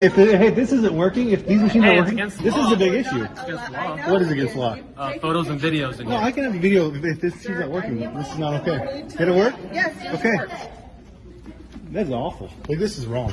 If it, hey, this isn't working, if these machines Hey, are working, this law. is a big issue. against law. What is against law? Uh, photos and videos No. I can have a video if this machine's not working. This is not okay. Did it work? Yes, Okay. That's awful. Like this is wrong.